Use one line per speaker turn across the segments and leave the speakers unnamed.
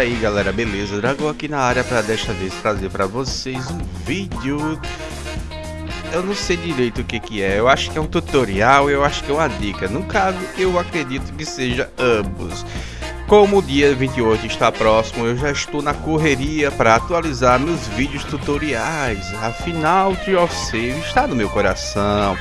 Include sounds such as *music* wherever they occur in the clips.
Aí galera, beleza? Dragão aqui na área para desta vez trazer para vocês um vídeo Eu não sei direito o que que é, eu acho que é um tutorial, eu acho que é uma dica No caso, eu acredito que seja ambos como o dia 28 está próximo, eu já estou na correria para atualizar meus vídeos tutoriais. Afinal, Tree of Save está no meu coração.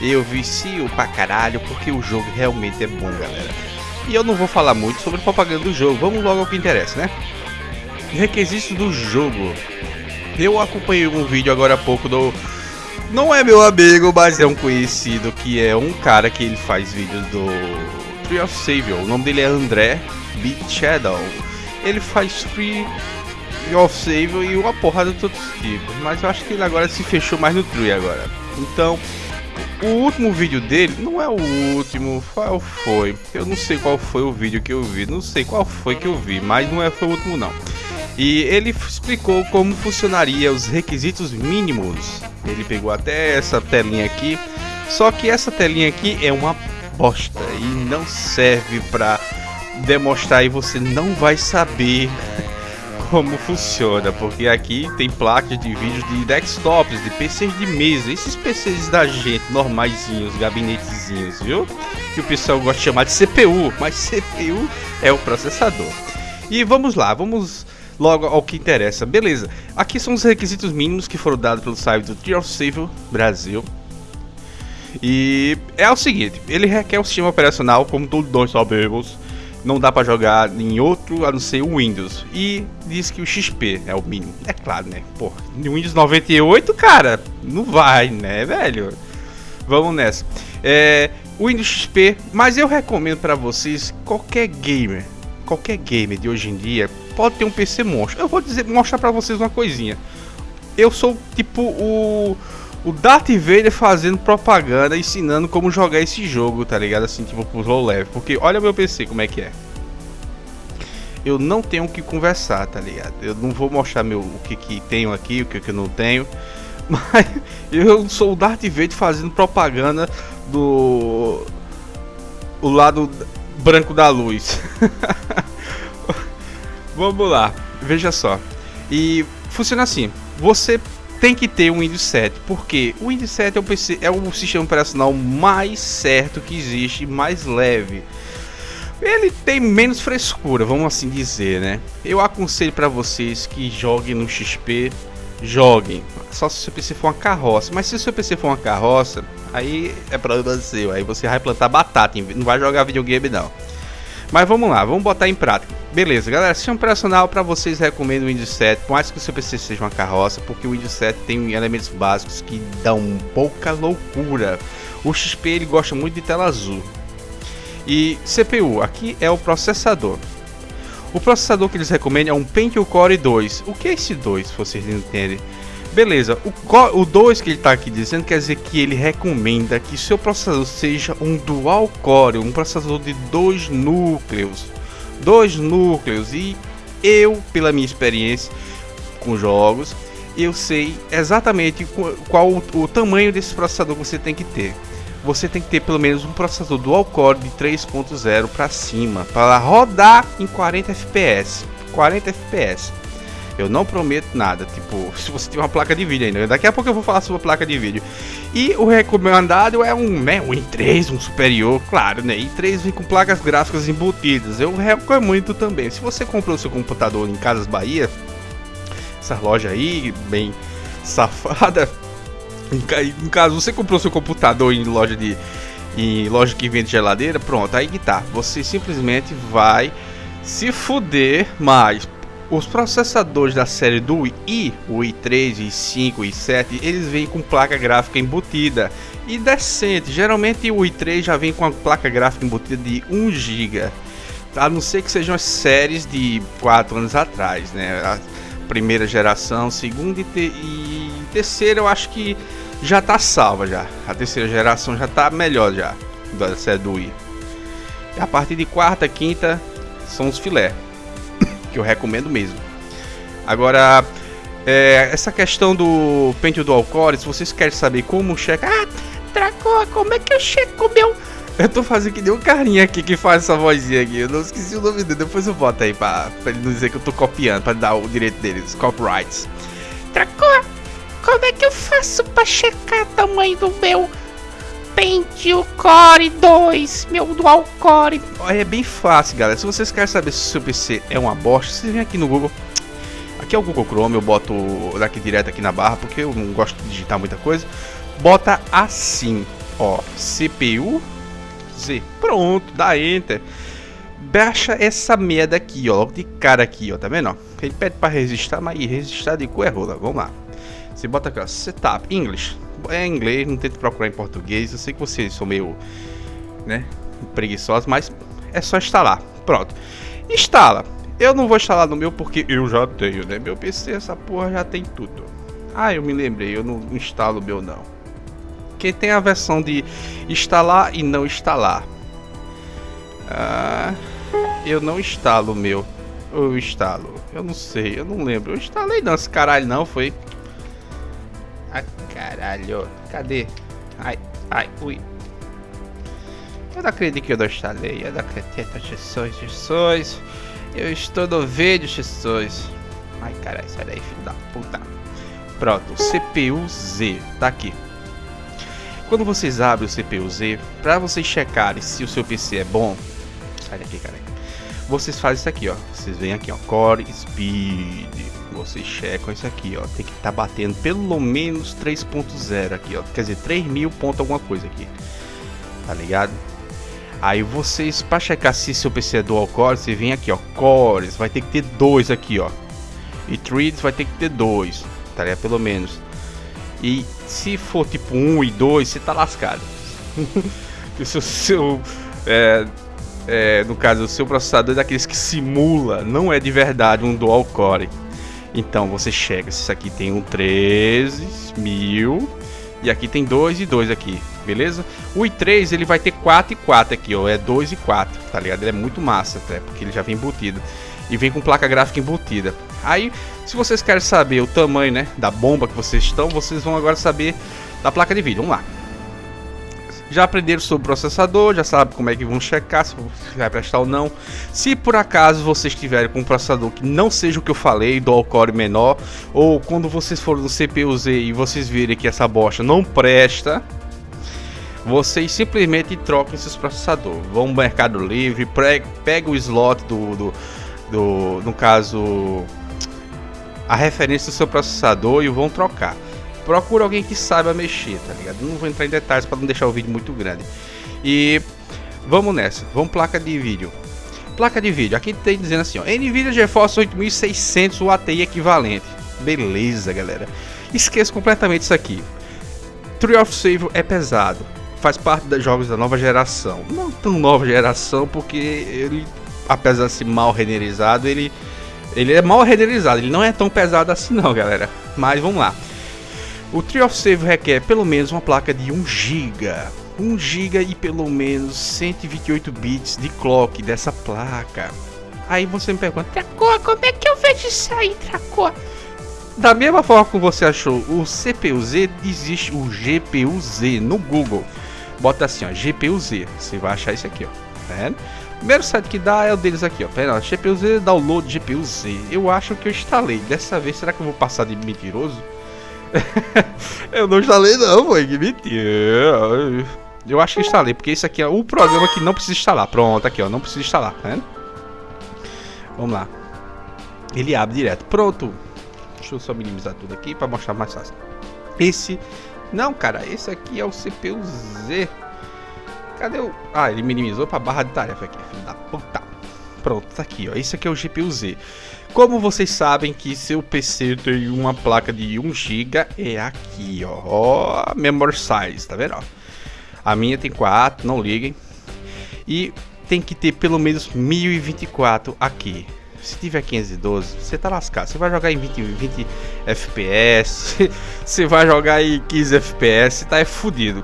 Eu vicio pra caralho porque o jogo realmente é bom, galera. E eu não vou falar muito sobre propaganda do jogo, vamos logo ao que interessa, né? Requisitos do jogo. Eu acompanhei um vídeo agora há pouco do... Não é meu amigo, mas é um conhecido que é um cara que ele faz vídeos do Tree of Savior. O nome dele é André Beat Shadow. Ele faz Tree of Savior e uma porrada de outros tipos. Mas eu acho que ele agora se fechou mais no Tree agora. Então, o último vídeo dele não é o último, qual foi? Eu não sei qual foi o vídeo que eu vi, não sei qual foi que eu vi, mas não é foi o último não. E ele explicou como funcionaria os requisitos mínimos. Ele pegou até essa telinha aqui, só que essa telinha aqui é uma bosta e não serve para demonstrar e você não vai saber como funciona, porque aqui tem placas de vídeo de desktops, de PCs de mesa, esses PCs da gente, normaisinhos, gabinetezinhos, viu? Que o pessoal gosta de chamar de CPU, mas *laughs* CPU é o processador. E vamos lá, vamos logo ao que interessa. Beleza, aqui são os requisitos mínimos que foram dados pelo site do of Civil Brasil. E é o seguinte, ele requer um sistema operacional, como todos nós sabemos, não dá para jogar em outro a não ser o Windows. E diz que o XP é o mínimo. É claro, né? Pô, Windows 98, cara, não vai, né, velho? Vamos nessa. É, Windows XP, mas eu recomendo para vocês qualquer gamer, qualquer gamer de hoje em dia pode ter um PC monstro. Eu vou dizer, mostrar para vocês uma coisinha. Eu sou tipo o o Darth Vader fazendo propaganda, ensinando como jogar esse jogo, tá ligado? Assim, tipo, pro low level. Porque olha meu PC como é que é. Eu não tenho o que conversar, tá ligado? Eu não vou mostrar meu, o que, que tenho aqui, o que, que eu não tenho. *laughs* Mas eu sou o Darth Vader fazendo propaganda do. O lado branco da luz. *laughs* Vamos lá, veja só. E funciona assim: você tem que ter um Windows 7, porque o Windows 7 é o, PC, é o sistema operacional mais certo que existe, mais leve. Ele tem menos frescura, vamos assim dizer, né? Eu aconselho para vocês que joguem no XP, joguem. Só se o seu PC for uma carroça. Mas se o seu PC for uma carroça, aí é problema seu. Aí você vai plantar batata, não vai jogar videogame não. Mas vamos lá, vamos botar em prática. Beleza, galera, sistema operacional para vocês recomendo o Windows 7, por mais que o seu PC seja uma carroça, porque o Windows 7 tem elementos básicos que dão pouca loucura. O XP ele gosta muito de tela azul. E CPU, aqui é o processador. O processador que eles recomendam é um Pentium Core 2. O que é esse 2, se vocês entendem? Beleza, o, o 2 que ele está aqui dizendo quer dizer que ele recomenda que seu processador seja um dual core, um processador de dois núcleos. Dois núcleos e eu, pela minha experiência com jogos, eu sei exatamente qual o, tamanho desse processador que você tem que ter. Você tem que ter pelo menos um processador dual core de 3.0 para cima para rodar em 40 FPS. 40 FPS. Eu não prometo nada, tipo, *laughs* se você tem uma placa de vídeo ainda. Daqui a pouco eu vou falar sobre a placa de vídeo. E o recomendado é um, né, um i3, um superior, claro, né? i3 vem com placas gráficas embutidas. Eu recomendo também. Se você comprou seu computador em Casas Bahia, essa loja aí, bem safada. *laughs* Em caso você comprou seu computador em loja de em loja que vende geladeira, pronto, aí que tá. Você simplesmente vai se fuder mais os processadores da série do i, o i3, i5, i7, eles vêm com placa gráfica embutida e decente. Geralmente o i3 já vem com a placa gráfica embutida de 1 GB. A não ser que sejam as séries de 4 anos atrás, né? A primeira geração, segunda e, te e terceira eu acho que já está salva já. A terceira geração já está melhor já da série do i. A partir de quarta, quinta são os filé que eu recomendo mesmo. Agora, é, essa questão do pente do Core, se vocês querem saber como checar, ah, Draco, como é que eu checo meu Eu tô fazendo que nem um carinha aqui que faz essa vozinha aqui. Eu não esqueci o nome dele. Depois eu boto aí pra, pra ele não dizer que eu tô copiando, pra dar o direito dele, os copyrights.
Tracoa, como é que eu faço pra checar o tamanho do meu Pentium Core 2, meu Dual Core?
É bem fácil, galera. Se vocês querem saber se o seu PC é uma bosta, vocês vêm aqui no Google. Aqui é o Google Chrome, eu boto daqui direto aqui na barra, porque eu não gosto de digitar muita coisa. Bota assim, ó, CPU Z. Pronto, dá Enter. Baixa essa merda aqui, ó, logo de cara aqui, ó, tá vendo? Ó? Ele pede pra registrar, mas registrar de cu é rola. Vamos lá. Você bota aqui, ó, Setup, English. É inglês, não tenta procurar em português. Eu sei que vocês são meio, né, preguiçosos, mas é só instalar. Pronto. Instala. Eu não vou instalar no meu porque eu já tenho, né? Meu PC, essa porra já tem tudo. Ah, eu me lembrei, eu não instalo o meu não. Porque tem a versão de instalar e não instalar. Ah, eu não instalo o meu. Eu instalo. Eu não sei, eu não lembro. Eu instalei não, esse caralho não, foi. Ah, caralho. Cadê? Ai, ai, ui. Eu não acredito que eu não instalei. Eu não acredito, Jesus, Jesus. Eu estou no vídeo, Jesus. Ai, caralho, sai daí, filho da puta. Pronto, CPU Z, tá aqui. Quando vocês abrem o CPU Z, para vocês checarem se o seu PC é bom, sai daqui, cara. Vocês fazem isso aqui, ó. Vocês vêm aqui, ó, Core Speed. Vocês checam isso aqui, ó. Tem que estar tá batendo pelo menos 3.0 aqui, ó. Quer dizer, 3000 ponto alguma coisa aqui. Tá ligado? Aí vocês, para checar se seu PC é dual core, você vem aqui, ó, cores, vai ter que ter dois aqui, ó. E threads vai ter que ter dois, tá ligado? Pelo menos. E se for tipo 1 e 2, você tá lascado. *laughs* o seu, seu é, é, no caso, o seu processador é daqueles que simula, não é de verdade um dual core. Então você chega, se isso aqui tem um 13000 e aqui tem 2 e 2 aqui, beleza? O i3 ele vai ter 4 e 4 aqui, ó, é 2 e 4, tá ligado? Ele é muito massa até, porque ele já vem embutido. E vem com placa gráfica embutida. Aí, se vocês querem saber o tamanho, né, da bomba que vocês estão, vocês vão agora saber da placa de vídeo. Vamos lá. Já aprenderam sobre o processador, já sabem como é que vão checar se vai prestar ou não. Se por acaso vocês tiverem com um processador que não seja o que eu falei, dual core menor, ou quando vocês forem no CPU Z e vocês virem que essa bosta não presta, vocês simplesmente troquem seus processadores. Vão no Mercado Livre, pega o slot do, do, do, no caso, a referência do seu processador e vão trocar. Procura alguém que saiba mexer, tá ligado? Não vou entrar em detalhes para não deixar o vídeo muito grande. E vamos nessa, vamos placa de vídeo. Placa de vídeo, aqui tem dizendo assim, ó, Nvidia GeForce 8600 UATI equivalente. Beleza, galera. Esqueça completamente isso aqui. Tree of Save é pesado, faz parte dos jogos da nova geração. Não tão nova geração, porque ele, apesar de ser mal renderizado, ele, ele é mal renderizado. Ele não é tão pesado assim não, galera. Mas vamos lá. O Tree of Save requer pelo menos uma placa de 1 GB. 1 GB e pelo menos 128 bits de clock dessa placa. Aí você me pergunta,
Tracoa, como é que eu vejo isso aí, Tracoa?
Da mesma forma que você achou o CPU-Z, existe o GPU-Z no Google. Bota assim, ó, GPU-Z. Você vai achar isso aqui, ó. Tá? Primeiro site que dá é o deles aqui, ó. Pera, GPU-Z, download GPU-Z. Eu acho que eu instalei. Dessa vez, será que eu vou passar de mentiroso? *laughs* eu não instalei não, foi que mentira. Eu acho que instalei, porque esse aqui é o programa que não precisa instalar. Pronto, aqui ó, não precisa instalar, tá vendo? Vamos lá. Ele abre direto. Pronto. Deixa eu só minimizar tudo aqui para mostrar mais fácil. Esse... Não, cara, esse aqui é o CPU Z. Cadê o... Ah, ele minimizou para barra de tarefa aqui, filho da puta. Pronto, tá aqui, ó. Esse aqui é o GPU Z. Como vocês sabem que seu PC tem uma placa de 1 GB, é aqui, ó. ó memory size, tá vendo? Ó. A minha tem 4, não liguem. E tem que ter pelo menos 1024 aqui. Se tiver 512, você tá lascado. Você vai jogar em 20, 20 FPS, você vai jogar em 15 FPS, tá é fudido.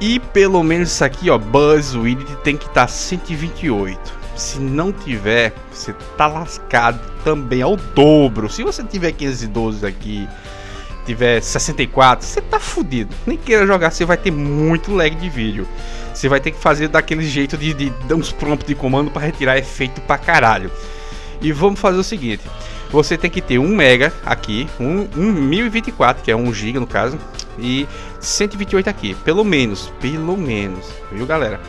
E pelo menos isso aqui, ó, Buzzword tem que estar tá 128. Se não tiver, você tá lascado também ao dobro. Se você tiver 512 aqui tiver 64, você tá fudido. Nem queira jogar, você vai ter muito lag de vídeo. Você vai ter que fazer daquele jeito de, de dar uns prompts de comando para retirar efeito pra caralho. E vamos fazer o seguinte: você tem que ter 1 mega aqui, um, um 1024, que é 1 giga no caso, e 128 aqui, pelo menos, pelo menos, viu galera?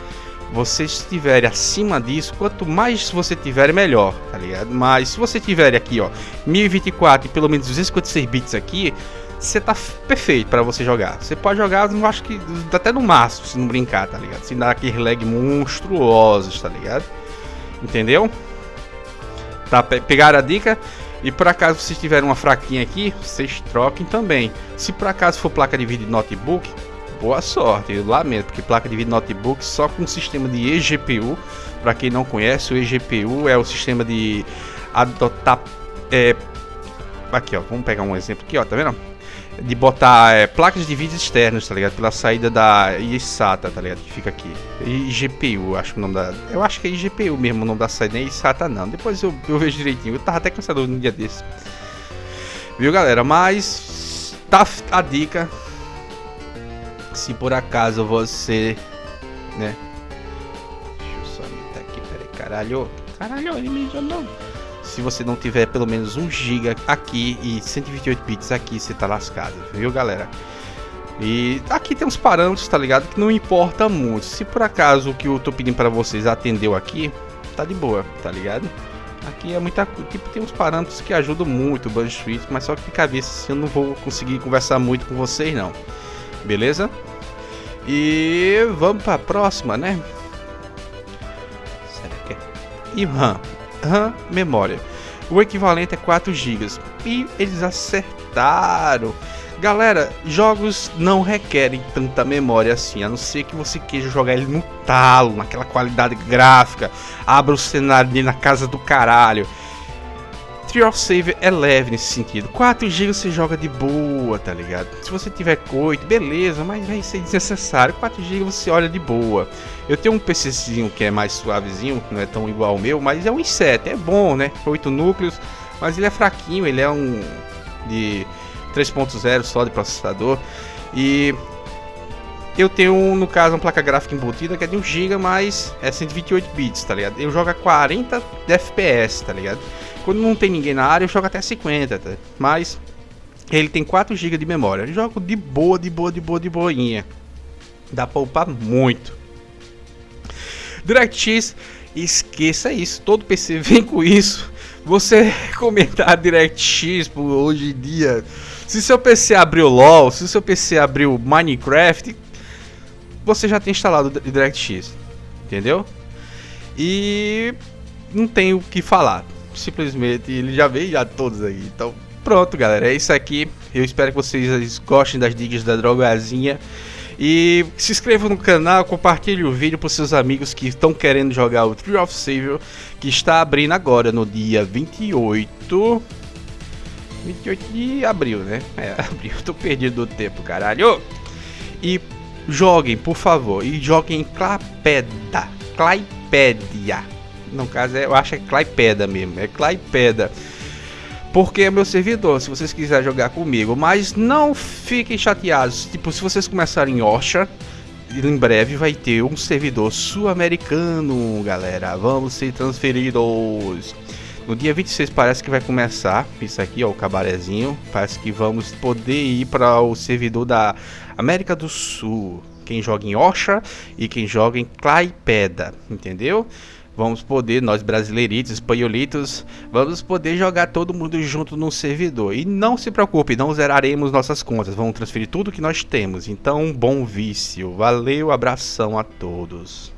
Vocês estiverem acima disso, quanto mais você tiver, melhor, tá ligado? Mas se você tiver aqui, ó, 1024 e pelo menos 256 bits aqui, você tá perfeito para você jogar. Você pode jogar, eu acho que até no máximo, se não brincar, tá ligado? Sem dar aqueles lag monstruosos, tá ligado? Entendeu? Tá, pegaram a dica? E por acaso vocês tiverem uma fraquinha aqui, vocês troquem também. Se por acaso for placa de vídeo notebook, boa sorte. Eu lamento, porque placa de vídeo notebook só com sistema de eGPU. Para quem não conhece, o eGPU é o sistema de adotar. É, aqui ó, vamos pegar um exemplo aqui ó, tá vendo? de botar é, placas de vídeo externas, tá ligado? Pela saída da ISATA, tá ligado? Que fica aqui. IGPU, acho que o nome da. Eu acho que é IGPU mesmo o nome da saída, não é ISATA não. Depois eu, eu vejo direitinho. Eu tava até cansado no dia desse. Viu, galera? Mas tá a dica. Se por acaso você, né? Deixa eu só meter aqui, peraí, caralho. Caralho, ele me não se você não tiver pelo menos 1 GB aqui e 128 bits aqui, você tá lascado, viu galera? E aqui tem uns parâmetros, tá ligado? Que não importa muito. Se por acaso o que eu tô pedindo para vocês atendeu aqui, tá de boa, tá ligado? Aqui é muita tipo tem uns parâmetros que ajudam muito o Bandwidth, mas só que de cabeça assim, eu não vou conseguir conversar muito com vocês não. Beleza? E vamos para a próxima, né? Será que é? E RAM. RAM memória. O equivalente é 4 GB. E eles acertaram. Galera, jogos não requerem tanta memória assim, a não ser que você queira jogar ele no talo, naquela qualidade gráfica, abra o cenário ali na casa do caralho. Tree of Save é leve nesse sentido. 4 GB você joga de boa, tá ligado? Se você tiver 8, beleza, mas vai ser desnecessário. 4 GB você olha de boa. Eu tenho um PCzinho que é mais suavezinho, não é tão igual ao meu, mas é um i7, é bom, né? 8 núcleos, mas ele é fraquinho, ele é um de 3.0 só de processador. E eu tenho, no caso, uma placa gráfica embutida que é de 1 GB, mas é 128 bits, tá ligado? Eu jogo a 40 FPS, tá ligado? Quando não tem ninguém na área, eu jogo até 50, tá? Mas ele tem 4 GB de memória. Eu jogo de boa, de boa, de boa, de boinha. Dá pra upar muito. DirectX, esqueça isso. Todo PC *laughs* vem com isso. Você comentar DirectX por hoje em dia. Se seu PC abriu LOL, se seu PC abriu Minecraft, você já tem instalado DirectX. Entendeu? E não tem o que falar simplesmente ele já veio já todos aí. Então, pronto, galera, é isso aqui. Eu espero que vocês gostem das dicas da drogazinha. E se inscreva no canal, compartilhe o vídeo para seus amigos que estão querendo jogar o Tree of Savior, que está abrindo agora no dia 28 28 de abril, né? *laughs* É, abril, tô perdido do tempo, caralho. E joguem, por favor, e joguem Clapeda, Claipédia no caso, é, eu acho que é Claipeda mesmo. É Claipeda. Porque é meu servidor, se vocês quiserem jogar comigo. Mas não fiquem chateados. Tipo, se vocês começarem em Orcha, em breve vai ter um servidor sul-americano, galera. Vamos ser transferidos. No dia 26 parece que vai começar. Isso aqui, ó, o cabarezinho. Parece que vamos poder ir para o servidor da América do Sul. Quem joga em Orcha e quem joga em Claipeda, entendeu? Vamos poder, nós brasileiritos, espanholitos, vamos poder jogar todo mundo junto no servidor. E não se preocupe, não zeraremos nossas contas, vamos transferir tudo que nós temos. Então, bom vício. Valeu, abração a todos.